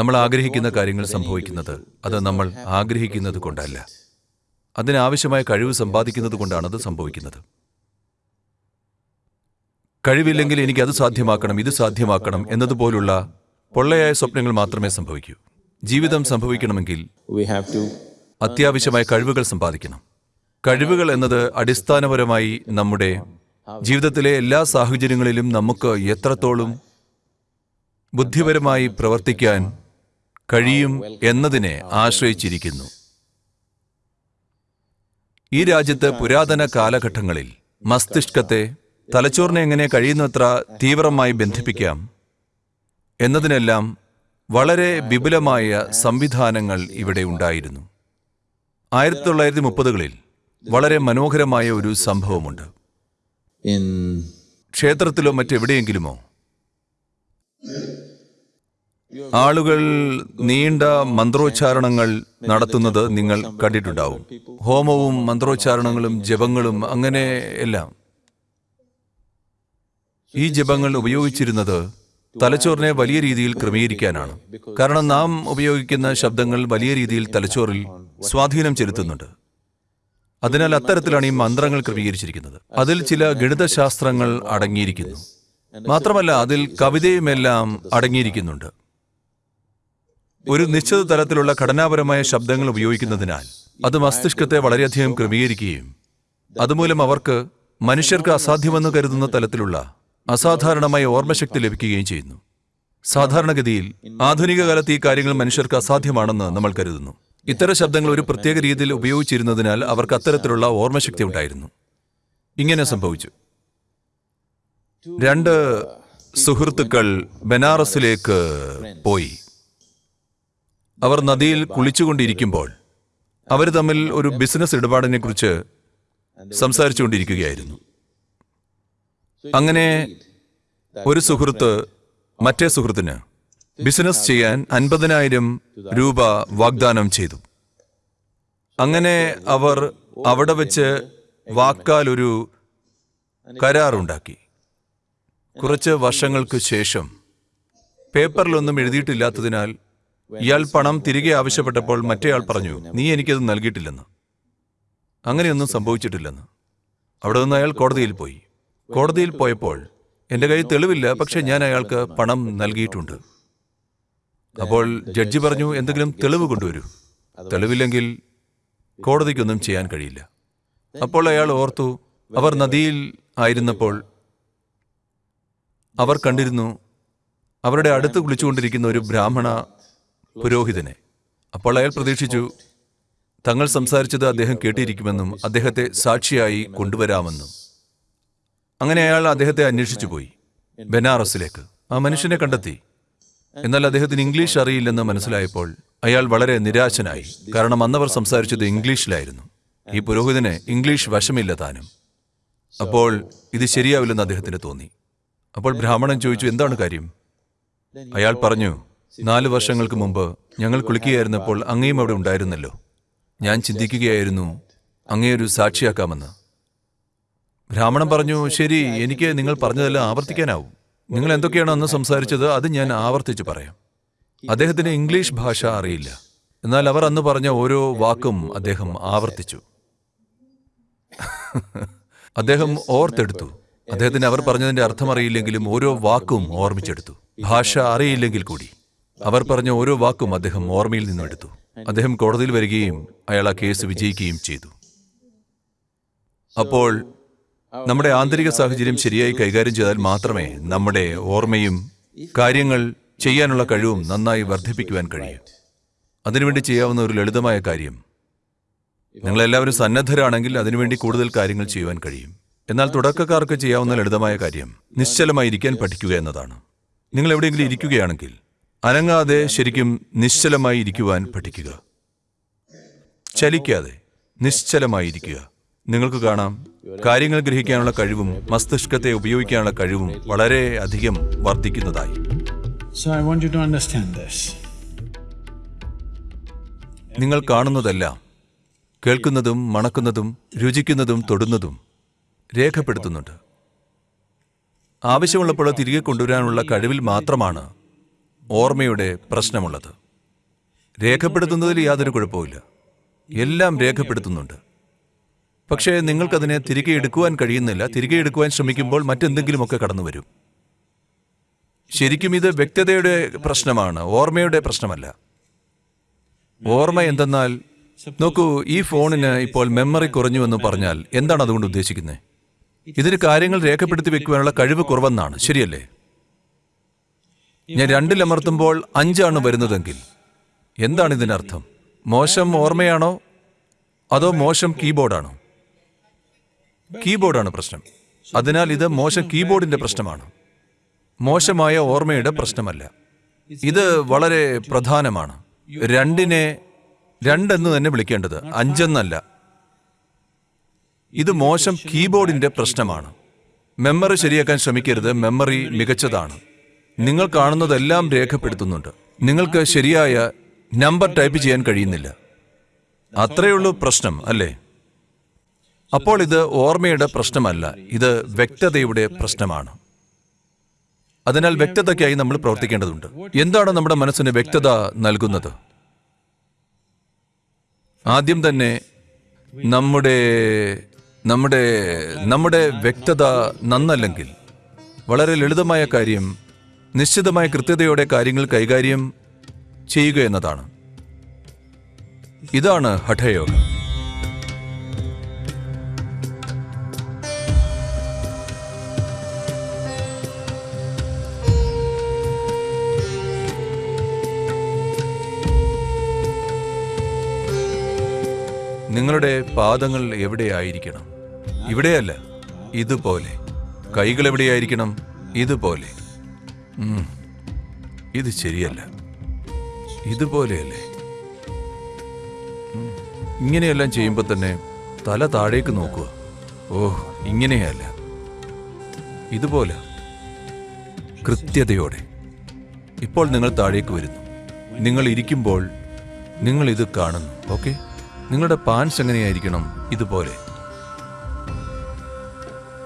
നമ്മൾ ആഗ്രഹിക്കുന്ന കാര്യങ്ങൾ സംഭവിക്കുന്നത് അത് നമ്മൾ ആഗ്രഹിക്കുന്നത് കൊണ്ടല്ല. അതിനാവശ്യമായ കഴിവ് സമ്പാദിക്കുന്നത് കൊണ്ടാണ് അത് സംഭവിക്കുന്നത്. കഴിവില്ലെങ്കിൽ എനിക്ക് അത് സാധ്യമാക്കണം ഇത് സാധ്യമാക്കണം എന്നതുപോലുള്ള പൊള്ളയായ സ്വപ്നങ്ങൾ മാത്രമേ സംഭവിക്കൂ. ജീവിതം സംഭവിക്കണമെങ്കിൽ അത്യാവശ്യമായ കഴിവുകൾ സമ്പാദിക്കണം. കഴിവുകൾ എന്നത് അടിസ്ഥാനപരമായി നമ്മുടെ ജീവിതത്തിലെ എല്ലാ സാഹചര്യങ്ങളിലും നമുക്ക് എത്രത്തോളം ബുദ്ധിപരമായി പ്രവർത്തിക്കാൻ കഴിയും എന്നതിനെ ആശ്രയിച്ചിരിക്കുന്നു. ഈ രാജ്യത്ത് പുരാതന കാലഘട്ടങ്ങളിൽ മസ്തിഷ്കത്തെ തലച്ചോറിനെ എങ്ങനെ കഴിയുന്നത്ര തീവ്രമായി ബന്ധിപ്പിക്കാം എന്നതിനെല്ലാം വളരെ വിപുലമായ സംവിധാനങ്ങൾ ഇവിടെ ഉണ്ടായിരുന്നു. ആയിരത്തി തൊള്ളായിരത്തി മുപ്പതുകളിൽ വളരെ മനോഹരമായ ഒരു സംഭവമുണ്ട്. ക്ഷേത്രത്തിലോ മറ്റെവിടെയെങ്കിലുമോ ആളുകൾ നീണ്ട മന്ത്രോച്ചാരണങ്ങൾ നടത്തുന്നത് നിങ്ങൾ കണ്ടിട്ടുണ്ടാവും. ഹോമവും മന്ത്രോച്ചാരണങ്ങളും ജപങ്ങളും അങ്ങനെ എല്ലാം. ഈ ജപങ്ങൾ ഉപയോഗിച്ചിരുന്നത് തലച്ചോറിനെ വലിയ രീതിയിൽ ക്രമീകരിക്കാനാണ്. കാരണം നാം ഉപയോഗിക്കുന്ന ശബ്ദങ്ങൾ വലിയ രീതിയിൽ തലച്ചോറിൽ സ്വാധീനം ചെലുത്തുന്നുണ്ട്. അതിനാൽ അത്തരത്തിലാണ് ഈ മന്ത്രങ്ങൾ ക്രമീകരിച്ചിരിക്കുന്നത്. അതിൽ ചില ഗണിതശാസ്ത്രങ്ങൾ അടങ്ങിയിരിക്കുന്നു. മാത്രമല്ല അതിൽ കവിതയുമെല്ലാം അടങ്ങിയിരിക്കുന്നുണ്ട്. ഒരു നിശ്ചിത തരത്തിലുള്ള ഘടനാപരമായ ശബ്ദങ്ങൾ ഉപയോഗിക്കുന്നതിനാൽ അത് മസ്തിഷ്കത്തെ വളരെയധികം ക്രമീകരിക്കുകയും അതുമൂലം അവർക്ക് മനുഷ്യർക്ക് അസാധ്യമെന്ന് കരുതുന്ന തലത്തിലുള്ള അസാധാരണമായ ഓർമ്മശക്തി ലഭിക്കുകയും ചെയ്യുന്നു. സാധാരണഗതിയിൽ ആധുനിക കാലത്ത് ഈ കാര്യങ്ങൾ മനുഷ്യർക്ക് അസാധ്യമാണെന്ന് നമ്മൾ കരുതുന്നു. ഇത്തരം ശബ്ദങ്ങൾ ഒരു പ്രത്യേക രീതിയിൽ ഉപയോഗിച്ചിരുന്നതിനാൽ അവർക്ക് അത്തരത്തിലുള്ള ഓർമ്മശക്തി ഉണ്ടായിരുന്നു. ഇങ്ങനെ സംഭവിച്ചു. രണ്ട് സുഹൃത്തുക്കൾ ബനാറസിലേക്ക് പോയി. അവർ നദിയിൽ കുളിച്ചുകൊണ്ടിരിക്കുമ്പോൾ അവർ തമ്മിൽ ഒരു ബിസിനസ് ഇടപാടിനെ കുറിച്ച് സംസാരിച്ചുകൊണ്ടിരിക്കുകയായിരുന്നു. അങ്ങനെ ഒരു സുഹൃത്ത് മറ്റേ സുഹൃത്തിന് ബിസിനസ് ചെയ്യാൻ അൻപതിനായിരം രൂപ വാഗ്ദാനം ചെയ്തു. അങ്ങനെ അവർ അവിടെ വെച്ച് വാക്കാൽ ഒരു കരാറുണ്ടാക്കി. കുറച്ച് വർഷങ്ങൾക്ക് ശേഷം പേപ്പറിലൊന്നും എഴുതിയിട്ടില്ലാത്തതിനാൽ ഇയാൾ പണം തിരികെ ആവശ്യപ്പെട്ടപ്പോൾ മറ്റേയാൾ പറഞ്ഞു നീ എനിക്കത് നൽകിയിട്ടില്ലെന്ന്. അങ്ങനെയൊന്നും സംഭവിച്ചിട്ടില്ലെന്ന്. അവിടെ നിന്ന് അയാൾ കോടതിയിൽ പോയി. കോടതിയിൽ പോയപ്പോൾ എന്റെ കയ്യിൽ തെളിവില്ല പക്ഷെ ഞാൻ അയാൾക്ക് പണം നൽകിയിട്ടുണ്ട്. അപ്പോൾ ജഡ്ജി പറഞ്ഞു എന്തെങ്കിലും തെളിവ് കൊണ്ടുവരൂ. തെളിവില്ലെങ്കിൽ കോടതിക്കൊന്നും ചെയ്യാൻ കഴിയില്ല. അപ്പോൾ അയാൾ ഓർത്തു അവർ നദിയിൽ ആയിരുന്നപ്പോൾ അവർ കണ്ടിരുന്നു അവരുടെ അടുത്ത് കുളിച്ചുകൊണ്ടിരിക്കുന്ന ഒരു ബ്രാഹ്മണ പുരോഹിതനെ. അപ്പോൾ അയാൾ പ്രതീക്ഷിച്ചു തങ്ങൾ സംസാരിച്ചത് അദ്ദേഹം കേട്ടിരിക്കുമെന്നും അദ്ദേഹത്തെ സാക്ഷിയായി കൊണ്ടുവരാമെന്നും. അങ്ങനെ അയാൾ അദ്ദേഹത്തെ അന്വേഷിച്ചു പോയി ബനാറസിലേക്ക്. ആ മനുഷ്യനെ കണ്ടെത്തി. എന്നാൽ അദ്ദേഹത്തിന് ഇംഗ്ലീഷ് അറിയില്ലെന്ന് മനസ്സിലായപ്പോൾ അയാൾ വളരെ നിരാശനായി കാരണം അന്നവർ സംസാരിച്ചത് ഇംഗ്ലീഷിലായിരുന്നു. ഈ പുരോഹിതന് ഇംഗ്ലീഷ് വശമില്ല താനും. അപ്പോൾ ഇത് ശരിയാവില്ലെന്ന് അദ്ദേഹത്തിന് തോന്നി. അപ്പോൾ ബ്രാഹ്മണൻ ചോദിച്ചു എന്താണ് കാര്യം? അയാൾ പറഞ്ഞു നാല് വർഷങ്ങൾക്ക് മുമ്പ് ഞങ്ങൾ കുളിക്കുകയായിരുന്നപ്പോൾ അങ്ങയും അവിടെ ഉണ്ടായിരുന്നല്ലോ. ഞാൻ ചിന്തിക്കുകയായിരുന്നു അങ്ങയൊരു സാക്ഷിയാക്കാമെന്ന്. ബ്രാഹ്മണൻ പറഞ്ഞു ശരി എനിക്ക് നിങ്ങൾ പറഞ്ഞതെല്ലാം ആവർത്തിക്കാനാവും. നിങ്ങൾ എന്തൊക്കെയാണ് അന്ന് സംസാരിച്ചത് അത് ഞാൻ ആവർത്തിച്ച് പറയാം. അദ്ദേഹത്തിന് ഇംഗ്ലീഷ് ഭാഷ അറിയില്ല. എന്നാൽ അവർ അന്ന് പറഞ്ഞ ഓരോ വാക്കും അദ്ദേഹം ആവർത്തിച്ചു. അദ്ദേഹം ഓർത്തെടുത്തു. അദ്ദേഹത്തിന് അവർ പറഞ്ഞതിന്റെ അർത്ഥം അറിയില്ലെങ്കിലും ഓരോ വാക്കും ഓർമ്മിച്ചെടുത്തു. ഭാഷ അറിയില്ലെങ്കിൽ കൂടി. അവർ പറഞ്ഞ ഓരോ വാക്കും അദ്ദേഹം ഓർമ്മയിൽ നിന്നും എടുത്തു. അദ്ദേഹം കോടതിയിൽ വരികയും അയാൾ ആ കേസ് വിജയിക്കുകയും ചെയ്തു. അപ്പോൾ നമ്മുടെ ആന്തരിക സാഹചര്യം ശരിയായി കൈകാര്യം ചെയ്താൽ മാത്രമേ നമ്മുടെ ഓർമ്മയും കാര്യങ്ങൾ ചെയ്യാനുള്ള കഴിവും നന്നായി വർദ്ധിപ്പിക്കുവാൻ കഴിയൂ. അതിനുവേണ്ടി ചെയ്യാവുന്ന ഒരു ലളിതമായ കാര്യം നിങ്ങളെല്ലാവരും സന്നദ്ധരാണെങ്കിൽ അതിനുവേണ്ടി കൂടുതൽ കാര്യങ്ങൾ ചെയ്യുവാൻ കഴിയും. എന്നാൽ തുടക്കക്കാർക്ക് ചെയ്യാവുന്ന ലളിതമായ കാര്യം നിശ്ചലമായി ഇരിക്കാൻ പഠിക്കുക എന്നതാണ്. നിങ്ങൾ എവിടെയെങ്കിലും ഇരിക്കുകയാണെങ്കിൽ അനങ്ങാതെ ശരിക്കും നിശ്ചലമായി ഇരിക്കുവാൻ പഠിക്കുക. ചലിക്കാതെ നിശ്ചലമായിരിക്കുക നിങ്ങൾക്ക് കാണാം കാര്യങ്ങൾ ഗ്രഹിക്കാനുള്ള കഴിവും മസ്തിഷ്കത്തെ ഉപയോഗിക്കാനുള്ള കഴിവും വളരെ അധികം വർദ്ധിക്കുന്നതായി. നിങ്ങൾ കാണുന്നതെല്ലാം കേൾക്കുന്നതും മണക്കുന്നതും രുചിക്കുന്നതും തൊടുന്നതും രേഖപ്പെടുത്തുന്നുണ്ട്. ആവശ്യമുള്ളപ്പോൾ തിരികെ കൊണ്ടുവരാനുള്ള കഴിവിൽ മാത്രമാണ് ഓർമ്മയുടെ പ്രശ്നമുള്ളത്. രേഖപ്പെടുത്തുന്നതിൽ യാതൊരു കുഴപ്പവുമില്ല. എല്ലാം രേഖപ്പെടുത്തുന്നുണ്ട്. പക്ഷേ നിങ്ങൾക്കതിനെ തിരികെ എടുക്കുവാൻ കഴിയുന്നില്ല. തിരികെ എടുക്കുവാൻ ശ്രമിക്കുമ്പോൾ മറ്റെന്തെങ്കിലുമൊക്കെ കടന്നു വരും ശരിക്കും ഇത് വ്യക്തതയുടെ പ്രശ്നമാണ്. ഓർമ്മയുടെ പ്രശ്നമല്ല. ഓർമ്മ എന്തെന്നാൽ നോക്കൂ ഈ ഫോണിന് ഇപ്പോൾ മെമ്മറി കുറഞ്ഞു എന്ന് പറഞ്ഞാൽ എന്താണ് അതുകൊണ്ട് ഉദ്ദേശിക്കുന്നത് ഇതിന് കാര്യങ്ങൾ രേഖപ്പെടുത്തി വെക്കുവാനുള്ള കഴിവ് കുറവെന്നാണ്. ശരിയല്ലേ? ഞാൻ രണ്ടിലമർത്തുമ്പോൾ അഞ്ചാണ് വരുന്നതെങ്കിൽ. എന്താണ് ഇതിനർത്ഥം മോശം ഓർമ്മയാണോ? അതോ മോശം കീബോർഡാണോ? കീബോർഡാണ് പ്രശ്നം. അതിനാൽ ഇത് മോശം കീബോർഡിന്റെ പ്രശ്നമാണ്. മോശമായ ഓർമ്മയുടെ പ്രശ്നമല്ല. ഇത് വളരെ പ്രധാനമാണ്. രണ്ടിനെ രണ്ടെന്ന് തന്നെ വിളിക്കേണ്ടത് അഞ്ചെന്നല്ല. ഇത് മോശം കീബോർഡിന്റെ പ്രശ്നമാണ്. മെമ്മറി ശരിയാക്കാൻ ശ്രമിക്കരുത്. മെമ്മറി മികച്ചതാണ്. നിങ്ങൾ കാണുന്നതെല്ലാം രേഖപ്പെടുത്തുന്നുണ്ട്. നിങ്ങൾക്ക് ശരിയായ നമ്പർ ടൈപ്പ് ചെയ്യാൻ കഴിയുന്നില്ല. അത്രയുള്ളൂ പ്രശ്നം അല്ലേ? അപ്പോൾ ഇത് ഓർമ്മയുടെ പ്രശ്നമല്ല ഇത് വ്യക്തതയുടെ പ്രശ്നമാണ്. അതിനാൽ വ്യക്തതയ്ക്കായി നമ്മൾ പ്രവർത്തിക്കേണ്ടതുണ്ട്. എന്താണ് നമ്മുടെ മനസ്സിന് വ്യക്തത നൽകുന്നത്? ആദ്യം തന്നെ നമ്മുടെ നമ്മുടെ നമ്മുടെ വ്യക്തത നന്നല്ലെങ്കിൽ വളരെ ലളിതമായ കാര്യം നിശ്ചിതമായ കൃത്യതയോടെ കാര്യങ്ങൾ കൈകാര്യം ചെയ്യുക എന്നതാണ്. ഇതാണ് ഹഠയോഗം. നിങ്ങളുടെ പാദങ്ങൾ എവിടെയായിരിക്കണം? ഇവിടെയല്ല ഇതുപോലെ. കൈകൾ എവിടെയായിരിക്കണം? ഇതുപോലെ. ഇത് ശരിയല്ല. ഇതുപോലെയല്ലേ. ഇങ്ങനെയെല്ലാം ചെയ്യുമ്പോൾ തന്നെ തല താഴേക്ക് നോക്കുക. ഓ ഇങ്ങനെയല്ല. ഇതുപോലെ. കൃത്യതയോടെ. ഇപ്പോൾ നിങ്ങൾ താഴേക്ക് വരുന്നു. നിങ്ങൾ ഇരിക്കുമ്പോൾ നിങ്ങൾ ഇത് കാണുന്നു. ഓക്കെ? നിങ്ങളുടെ പാൻസ് എങ്ങനെയായിരിക്കണം ഇതുപോലെ?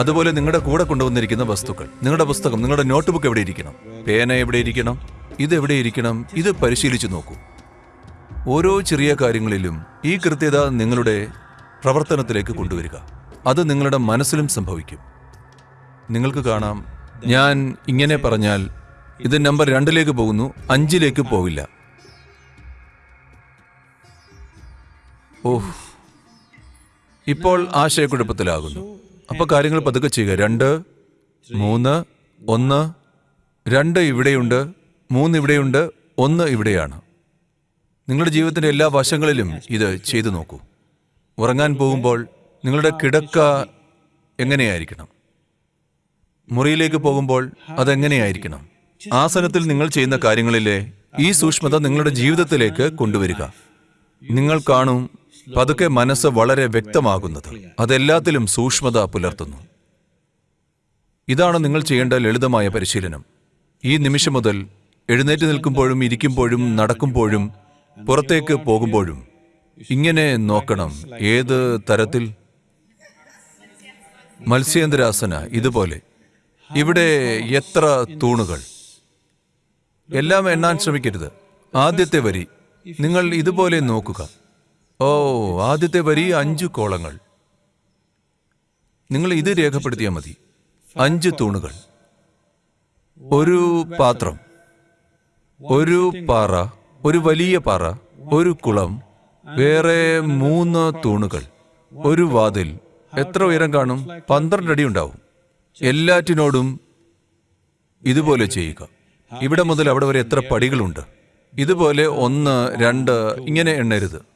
അതുപോലെ നിങ്ങളുടെ കൂടെ കൊണ്ടുവന്നിരിക്കുന്ന വസ്തുക്കൾ നിങ്ങളുടെ പുസ്തകം നിങ്ങളുടെ നോട്ട്ബുക്ക് എവിടെ ഇരിക്കണം? പേന എവിടെ ഇരിക്കണം? ഇത് എവിടെ ഇരിക്കണം? ഇത് പരിശീലിച്ചു നോക്കൂ. ഓരോ ചെറിയ കാര്യങ്ങളിലും ഈ കൃത്യത നിങ്ങളുടെ പ്രവർത്തനത്തിലേക്ക് കൊണ്ടുവരിക. അത് നിങ്ങളുടെ മനസ്സിലും സംഭവിക്കും. നിങ്ങൾക്ക് കാണാം ഞാൻ ഇങ്ങനെ പറഞ്ഞാൽ ഇത് നമ്പർ രണ്ടിലേക്ക് പോകുന്നു അഞ്ചിലേക്ക് പോവില്ല. ഓഹ്. ഇപ്പോൾ ആശയക്കുഴപ്പത്തിലാകുന്നു. അപ്പൊ കാര്യങ്ങൾ പതുക്കെ ചെയ്യുക. രണ്ട് മൂന്ന് ഒന്ന്. രണ്ട് ഇവിടെയുണ്ട് മൂന്ന് ഇവിടെയുണ്ട് ഒന്ന് ഇവിടെയാണ്. നിങ്ങളുടെ ജീവിതത്തിന്റെ എല്ലാ വശങ്ങളിലും ഇത് ചെയ്തു നോക്കൂ. ഉറങ്ങാൻ പോകുമ്പോൾ നിങ്ങളുടെ കിടക്ക എങ്ങനെയായിരിക്കണം? മുറിയിലേക്ക് പോകുമ്പോൾ അതെങ്ങനെയായിരിക്കണം? ആസനത്തിൽ നിങ്ങൾ ചെയ്യുന്ന കാര്യങ്ങളിലെ ഈ സൂക്ഷ്മത നിങ്ങളുടെ ജീവിതത്തിലേക്ക് കൊണ്ടുവരിക. നിങ്ങൾ കാണും പതുക്കെ മനസ്സ് വളരെ വ്യക്തമാകുന്നത്. അതെല്ലാത്തിലും സൂക്ഷ്മത പുലർത്തുന്നു. ഇതാണ് നിങ്ങൾ ചെയ്യേണ്ട ലളിതമായ പരിശീലനം. ഈ നിമിഷം മുതൽ എഴുന്നേറ്റ് നിൽക്കുമ്പോഴും ഇരിക്കുമ്പോഴും നടക്കുമ്പോഴും പുറത്തേക്ക് പോകുമ്പോഴും ഇങ്ങനെ നോക്കണം. ഏത് തരത്തിൽ? മത്സ്യേന്ദ്രാസന ഇതുപോലെ. ഇവിടെ എത്ര തൂണുകൾ? എല്ലാം എണ്ണാൻ ശ്രമിക്കരുത്. ആദ്യത്തെ വരി നിങ്ങൾ ഇതുപോലെ നോക്കുക. ഓ ആദ്യത്തെ വരി അഞ്ച് കോളങ്ങൾ. നിങ്ങൾ ഇത് രേഖപ്പെടുത്തിയാൽ മതി. അഞ്ച് തൂണുകൾ. ഒരു പാത്രം. ഒരു പാറ ഒരു വലിയ പാറ ഒരു കുളം വേറെ മൂന്ന് തൂണുകൾ. ഒരു വാതിൽ. എത്ര ഉയരം കാണും? പന്ത്രണ്ട് അടി ഉണ്ടാവും. എല്ലാറ്റിനോടും ഇതുപോലെ ചെയ്യുക. ഇവിടെ മുതൽ അവിടെ വരെ എത്ര പടികളുണ്ട്? ഇതുപോലെ ഒന്ന് രണ്ട് ഇങ്ങനെ എണ്ണരുത്.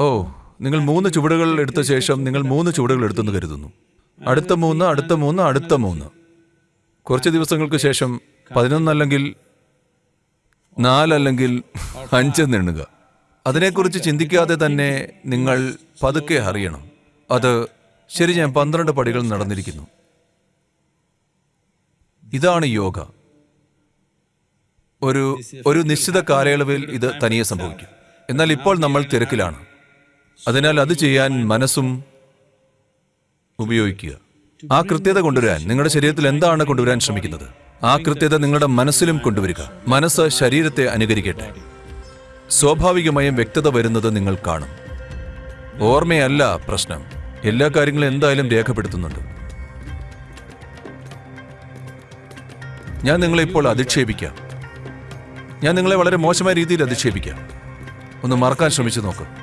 ഓ നിങ്ങൾ മൂന്ന് ചുവടുകൾ എടുത്ത ശേഷം നിങ്ങൾ മൂന്ന് ചുവടുകൾ എടുത്തെന്ന് കരുതുന്നു. അടുത്ത മൂന്ന് അടുത്ത മൂന്ന് അടുത്ത മൂന്ന്. കുറച്ച് ദിവസങ്ങൾക്ക് ശേഷം പതിനൊന്നല്ലെങ്കിൽ നാലല്ലെങ്കിൽ അഞ്ച് എണ്ണുക അതിനെക്കുറിച്ച് ചിന്തിക്കാതെ തന്നെ നിങ്ങൾ പതുക്കെ അറിയണം. അത് ശരി ഞാൻ പന്ത്രണ്ട് പടികൾ നടന്നിരിക്കുന്നു. ഇതാണ് യോഗ. ഒരു ഒരു നിശ്ചിത കാലയളവിൽ ഇത് തനിയെ സംഭവിക്കും. എന്നാൽ ഇപ്പോൾ നമ്മൾ തിരക്കിലാണ്. അതിനാൽ അത് ചെയ്യാൻ മനസ്സും ഉപയോഗിക്കുക. ആ കൃത്യത കൊണ്ടുവരാൻ നിങ്ങളുടെ ശരീരത്തിൽ എന്താണ് കൊണ്ടുവരാൻ ശ്രമിക്കുന്നത്? ആ കൃത്യത നിങ്ങളുടെ മനസ്സിലും കൊണ്ടുവരിക. മനസ്സ് ശരീരത്തെ അനുകരിക്കട്ടെ. സ്വാഭാവികമായും വ്യക്തത വരുന്നത് നിങ്ങൾ കാണും. ഓർമ്മയല്ല പ്രശ്നം. എല്ലാ കാര്യങ്ങളും എന്തായാലും രേഖപ്പെടുത്തുന്നുണ്ട്. ഞാൻ നിങ്ങളെ ഇപ്പോൾ അധിക്ഷേപിക്കാം. ഞാൻ നിങ്ങളെ വളരെ മോശമായ രീതിയിൽ അധിക്ഷേപിക്കാം. ഒന്ന് മറക്കാൻ ശ്രമിച്ചു നോക്ക്.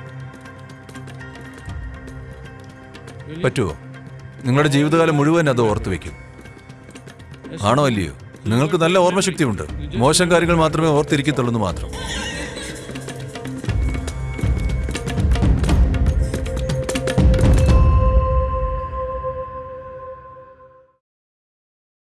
പറ്റുമോ നിങ്ങളുടെ ജീവിതകാലം മുഴുവൻ അത് ഓർത്തു വെക്കും. ആണോ അല്ലയോ നിങ്ങൾക്ക് നല്ല ഓർമ്മശക്തിയുണ്ട്. മോശം കാര്യങ്ങൾ മാത്രമേ ഓർത്തിരിക്കത്തുള്ളൂ മാത്രം.